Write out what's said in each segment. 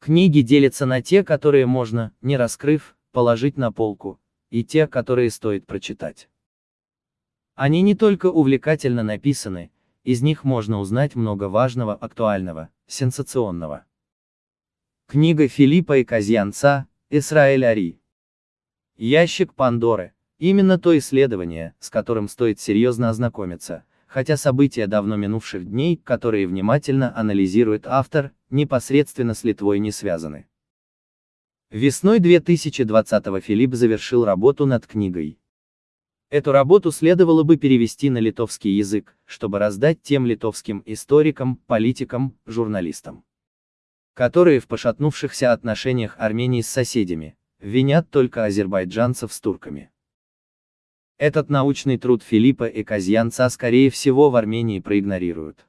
Книги делятся на те, которые можно, не раскрыв, положить на полку, и те, которые стоит прочитать. Они не только увлекательно написаны, из них можно узнать много важного, актуального, сенсационного. Книга Филиппа и Казьянца, Исраэль Ари. Ящик Пандоры. Именно то исследование, с которым стоит серьезно ознакомиться, хотя события давно минувших дней, которые внимательно анализирует автор, непосредственно с Литвой не связаны. Весной 2020 Филипп завершил работу над книгой. Эту работу следовало бы перевести на литовский язык, чтобы раздать тем литовским историкам, политикам, журналистам, которые в пошатнувшихся отношениях Армении с соседями, винят только азербайджанцев с турками. Этот научный труд Филиппа и Казьянца скорее всего в Армении проигнорируют.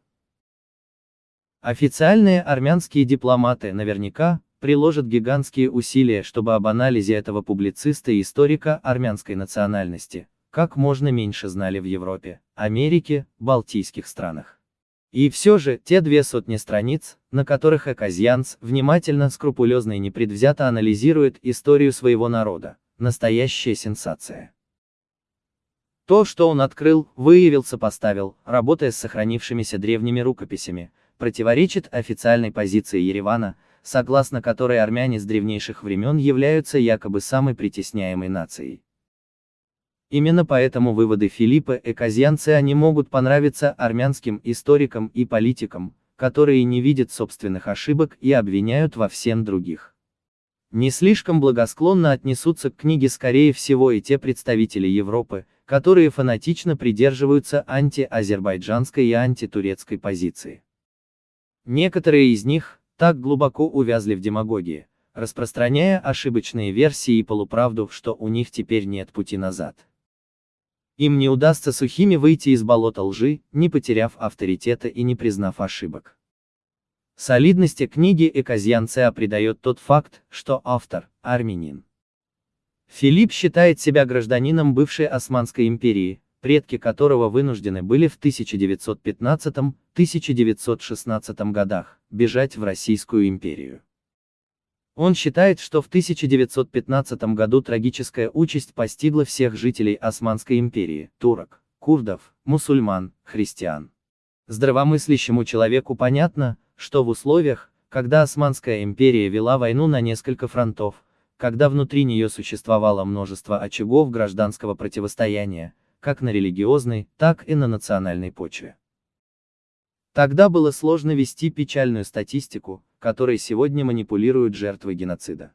Официальные армянские дипломаты наверняка приложат гигантские усилия, чтобы об анализе этого публициста и историка армянской национальности, как можно меньше знали в Европе, Америке, Балтийских странах. И все же, те две сотни страниц, на которых Эказьянц внимательно, скрупулезно и непредвзято анализирует историю своего народа, настоящая сенсация. То, что он открыл, выявил, сопоставил, работая с сохранившимися древними рукописями, противоречит официальной позиции Еревана, согласно которой армяне с древнейших времен являются якобы самой притесняемой нацией. Именно поэтому выводы Филиппа Эказьянца не могут понравиться армянским историкам и политикам, которые не видят собственных ошибок и обвиняют во всем других. Не слишком благосклонно отнесутся к книге скорее всего и те представители Европы, которые фанатично придерживаются анти-азербайджанской и антитурецкой позиции. Некоторые из них так глубоко увязли в демагогии, распространяя ошибочные версии и полуправду, что у них теперь нет пути назад. Им не удастся сухими выйти из болота лжи, не потеряв авторитета и не признав ошибок. Солидности книги Эказьянцеа придает тот факт, что автор – армянин. Филипп считает себя гражданином бывшей Османской империи, предки которого вынуждены были в 1915-1916 годах бежать в Российскую империю. Он считает, что в 1915 году трагическая участь постигла всех жителей Османской империи, турок, курдов, мусульман, христиан. Здравомыслящему человеку понятно, что в условиях, когда Османская империя вела войну на несколько фронтов, когда внутри нее существовало множество очагов гражданского противостояния, как на религиозной, так и на национальной почве. Тогда было сложно вести печальную статистику, которой сегодня манипулируют жертвы геноцида.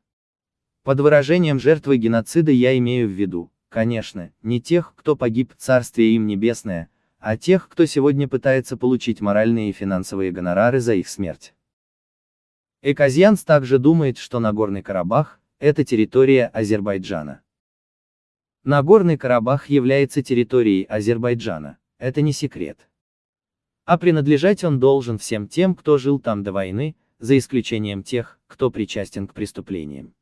Под выражением жертвы геноцида я имею в виду, конечно, не тех, кто погиб, царствие им небесное, а тех, кто сегодня пытается получить моральные и финансовые гонорары за их смерть. Эказьянс также думает, что Нагорный Карабах – это территория Азербайджана. Нагорный Карабах является территорией Азербайджана, это не секрет. А принадлежать он должен всем тем, кто жил там до войны, за исключением тех, кто причастен к преступлениям.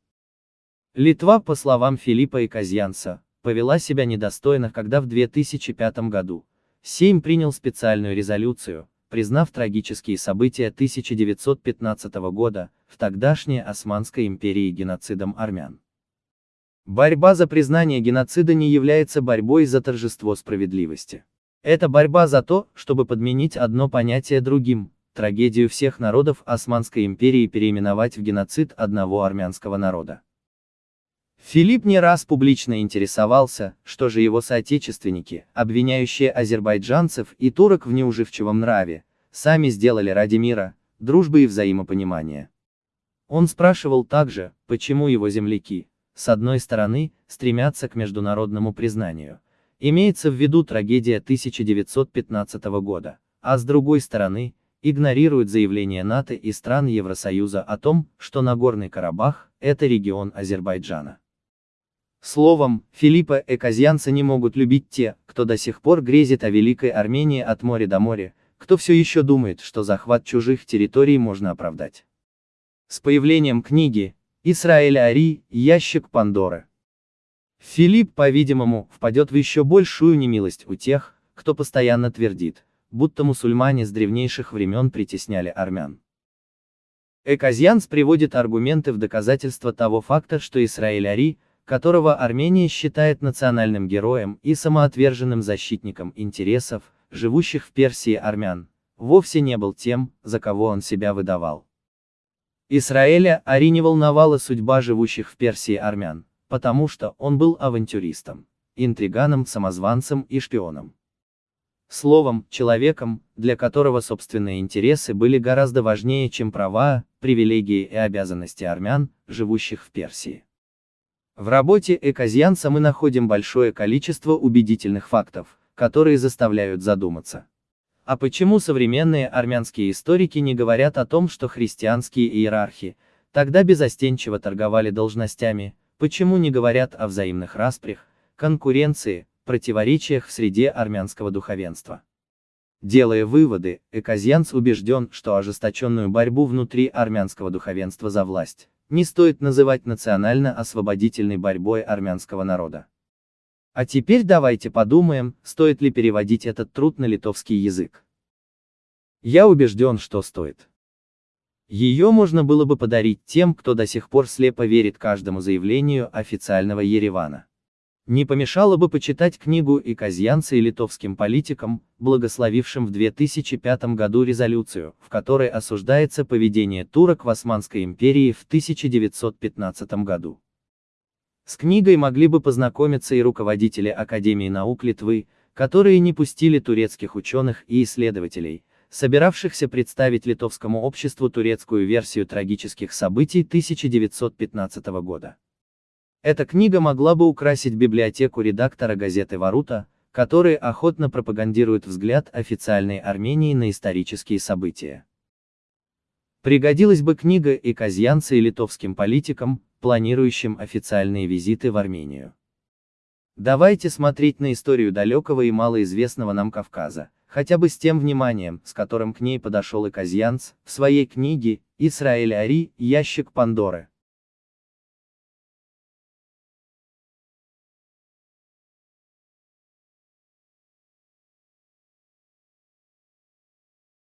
Литва, по словам Филиппа и Казьянца, повела себя недостойно, когда в 2005 году Сейм принял специальную резолюцию, признав трагические события 1915 года в тогдашней Османской империи геноцидом армян. Борьба за признание геноцида не является борьбой за торжество справедливости. Это борьба за то, чтобы подменить одно понятие другим, трагедию всех народов Османской империи переименовать в геноцид одного армянского народа. Филипп не раз публично интересовался, что же его соотечественники, обвиняющие азербайджанцев и турок в неуживчивом нраве, сами сделали ради мира, дружбы и взаимопонимания. Он спрашивал также, почему его земляки, с одной стороны, стремятся к международному признанию, Имеется в виду трагедия 1915 года, а с другой стороны, игнорируют заявления НАТО и стран Евросоюза о том, что Нагорный Карабах – это регион Азербайджана. Словом, Филиппа Эказьянца не могут любить те, кто до сих пор грезит о Великой Армении от моря до моря, кто все еще думает, что захват чужих территорий можно оправдать. С появлением книги «Исраэль Ари. Ящик Пандоры» Филипп, по-видимому, впадет в еще большую немилость у тех, кто постоянно твердит, будто мусульмане с древнейших времен притесняли армян. Эказьянс приводит аргументы в доказательство того факта, что Исраиль Ари, которого Армения считает национальным героем и самоотверженным защитником интересов, живущих в Персии армян, вовсе не был тем, за кого он себя выдавал. Израиля Ари не волновала судьба живущих в Персии армян, потому что он был авантюристом, интриганом, самозванцем и шпионом. Словом, человеком, для которого собственные интересы были гораздо важнее, чем права, привилегии и обязанности армян, живущих в Персии. В работе Эказьянца мы находим большое количество убедительных фактов, которые заставляют задуматься. А почему современные армянские историки не говорят о том, что христианские иерархи тогда безостенчиво торговали должностями, почему не говорят о взаимных распрях, конкуренции, противоречиях в среде армянского духовенства? Делая выводы, Эказьянц убежден, что ожесточенную борьбу внутри армянского духовенства за власть не стоит называть национально-освободительной борьбой армянского народа. А теперь давайте подумаем, стоит ли переводить этот труд на литовский язык. Я убежден, что стоит. Ее можно было бы подарить тем, кто до сих пор слепо верит каждому заявлению официального Еревана. Не помешало бы почитать книгу и казьянца и литовским политикам, благословившим в 2005 году резолюцию, в которой осуждается поведение турок в Османской империи в 1915 году. С книгой могли бы познакомиться и руководители Академии наук Литвы, которые не пустили турецких ученых и исследователей, собиравшихся представить литовскому обществу турецкую версию трагических событий 1915 года. Эта книга могла бы украсить библиотеку редактора газеты «Варута», который охотно пропагандирует взгляд официальной Армении на исторические события. Пригодилась бы книга и казьянцы и литовским политикам, планирующим официальные визиты в Армению. Давайте смотреть на историю далекого и малоизвестного нам Кавказа, хотя бы с тем вниманием, с которым к ней подошел и Казьянц, в своей книге «Исраэль Ари. Ящик Пандоры».